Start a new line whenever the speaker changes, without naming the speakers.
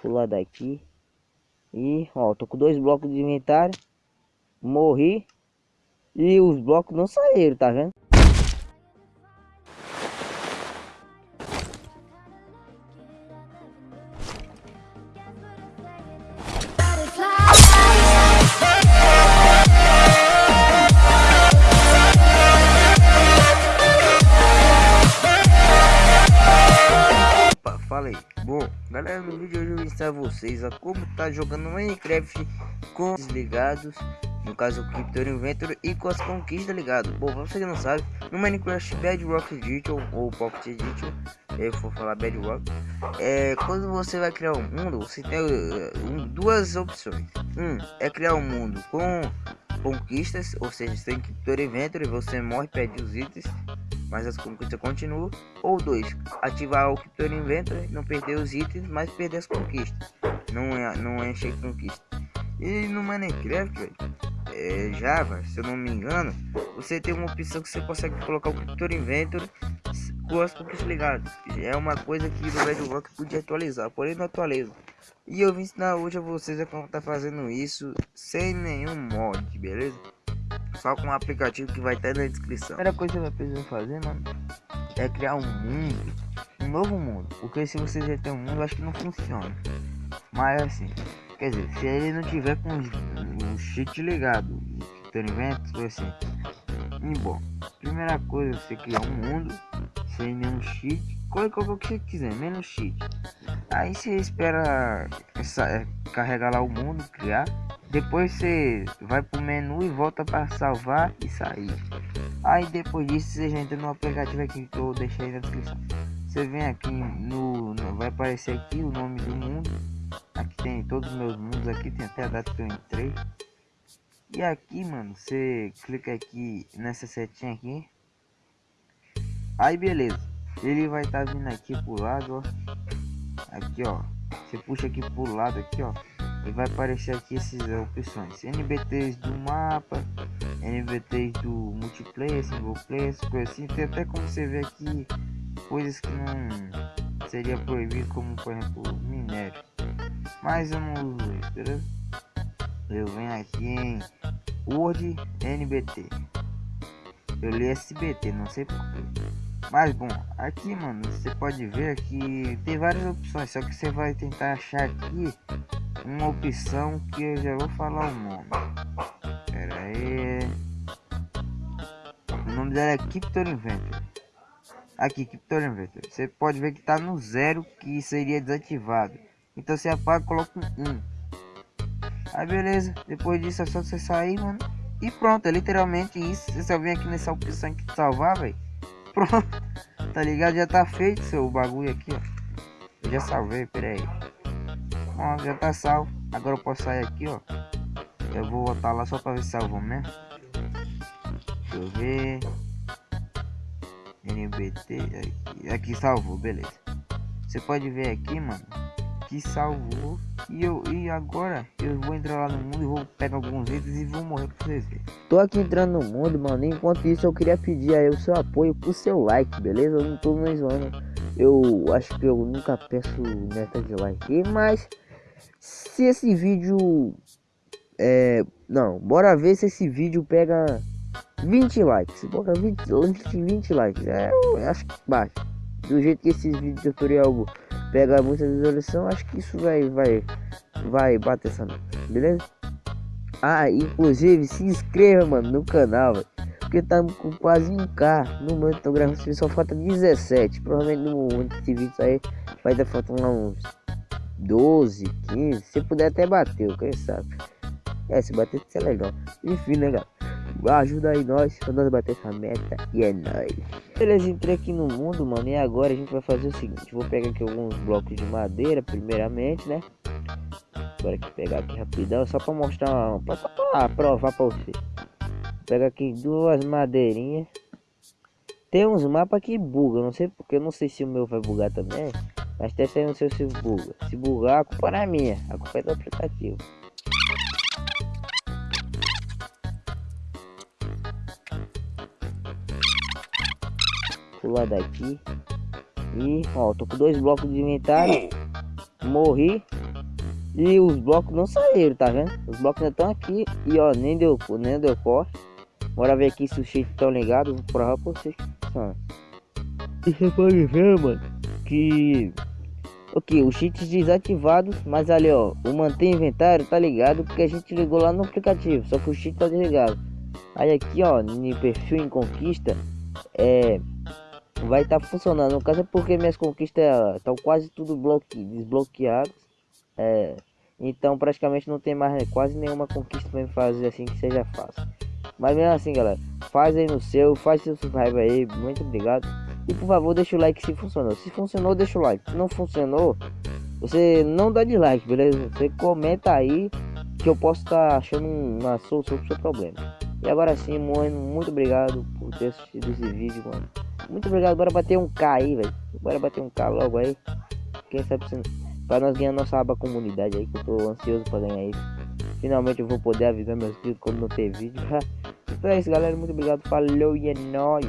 Pular daqui. E, ó, tô com dois blocos de inventário. Morri. E os blocos não saíram, tá vendo? Vou ensinar vocês a como tá jogando Minecraft com desligados, no caso o Crypto Inventory e com as conquistas ligadas. Bom, pra você que não sabe, no Minecraft Bedrock Edition ou Pocket Edition, eu vou falar Bedrock, é, quando você vai criar um mundo, você tem uh, duas opções. Um é criar um mundo com conquistas, ou seja, tem Crypto Inventory, você morre, perde os itens mas as conquistas continuam. Ou dois, ativar o Crypto Inventory, não perder os itens, mas perder as conquistas. Não é, não é encher conquista. E no Minecraft, é, Java, se eu não me engano, você tem uma opção que você consegue colocar o Crypto Inventory com as conquistas ligadas. É uma coisa que no Bedrock podia atualizar, porém não atualiza. E eu vim ensinar hoje a vocês a como tá fazendo isso sem nenhum mod, beleza? Só com o aplicativo que vai estar na descrição. A primeira coisa que você precisar fazer, mano, é criar um mundo, um novo mundo. Porque se você já tem um mundo, acho que não funciona. Mas assim, quer dizer, se ele não tiver com o cheat ligado, tem eventos, assim. E bom, primeira coisa, você criar um mundo sem nenhum cheat, coloca o que você quiser, menos cheat. Aí você espera essa, é, carregar lá o mundo, criar. Depois você vai pro menu e volta para salvar e sair. Aí depois disso você já entra no aplicativo aqui que eu deixei na descrição. Você vem aqui no, no, vai aparecer aqui o nome do mundo. Aqui tem todos os meus mundos aqui, tem até a data que eu entrei. E aqui, mano, você clica aqui nessa setinha aqui. Aí beleza. Ele vai estar tá vindo aqui pro lado, ó. Aqui, ó. Você puxa aqui pro lado aqui, ó vai aparecer aqui essas opções. NBTs do mapa NBTs do multiplayer single player coisas assim. Tem até como você ver aqui coisas que não seria proibido como por exemplo minério. Mas eu não uso isso eu venho aqui em Word NBT eu li SBT não sei porquê mas bom, aqui mano, você pode ver que tem várias opções, só que você vai tentar achar aqui uma opção que eu já vou falar o nome. Pera aí. O nome dela é Crypto Inventor. Aqui, Crypto Inventor. Você pode ver que tá no zero que seria desativado. Então você apaga e coloca um 1. Aí beleza, depois disso é só você sair, mano. E pronto, é literalmente isso. Você só vem aqui nessa opção aqui de salvar, velho. Pronto, tá ligado? Já tá feito seu bagulho aqui, ó. Eu já salvei, pera aí. Ó, já tá salvo. Agora eu posso sair aqui, ó. Eu vou voltar lá só pra ver se salvou mesmo. Deixa eu ver. NBT. Aqui, aqui salvou, beleza. Você pode ver aqui, mano. Que salvou. E, eu, e agora eu vou entrar lá no mundo e vou pegar alguns itens e vou morrer pra vocês verem. Tô aqui entrando no mundo, mano. Enquanto isso, eu queria pedir aí o seu apoio pro seu like, beleza? Eu não tô mais zoando. Eu acho que eu nunca peço meta de like, mas se esse vídeo é, não, bora ver se esse vídeo pega 20 likes. Bora 20, 20, 20 likes. É, acho que bate. Do jeito que esses vídeos tutorial pega muita visualização, acho que isso vai vai vai bater essa beleza? Ah, inclusive se inscreva, mano, no canal, véio, porque estamos com quase 1k no momento tô gravando, só falta 17. Provavelmente no momento desse vídeo aí vai dar faltando uns 12, 15, se puder até bater, quem sabe. É, se bater isso é legal. Enfim, né, galera? Ajuda aí nós pra nós bater essa meta e é nóis. Beleza, entrei aqui no mundo, mano. E agora a gente vai fazer o seguinte: vou pegar aqui alguns blocos de madeira, primeiramente, né? Bora aqui pegar aqui rapidão, só pra mostrar, pra, pra provar pra você. Pega aqui duas madeirinhas. Tem uns mapas que bugam, não sei porque, eu não sei se o meu vai bugar também. Mas testa aí no seu se buga. Se bugar, a culpa não é minha, a culpa é do aplicativo. Pular daqui. E, ó, tô com dois blocos de inventário. Morri. E os blocos não saíram, tá vendo? Os blocos ainda estão aqui e ó, nem deu, nem deu corte. Bora ver aqui se os cheats estão ligados. Vou provar pra vocês você pode ver, mano, que... Ok, os cheats desativados, mas ali ó, o manter inventário tá ligado porque a gente ligou lá no aplicativo, só que o cheat tá desligado. Aí aqui ó, no perfil em conquista, é vai estar tá funcionando. No caso é porque minhas conquistas estão quase tudo bloque, desbloqueadas. É, então praticamente não tem mais quase nenhuma conquista para fazer assim que seja fácil. Mas mesmo assim, galera, faz aí no seu, faz seu subscribe aí, muito obrigado. E por favor, deixa o like se funcionou. Se funcionou, deixa o like. Se não funcionou, você não dá dislike, beleza? Você comenta aí que eu posso estar tá achando uma solução pro seu problema. E agora sim, mano, muito obrigado por ter assistido esse vídeo, mano. Muito obrigado, bora bater um K aí, velho. Bora bater um K logo aí. Quem sabe se... Pra nós ganhar nossa aba comunidade aí, que eu tô ansioso pra ganhar isso. Finalmente eu vou poder avisar meus inscritos quando não ter vídeo. então é isso, galera. Muito obrigado. Falou e é nóis.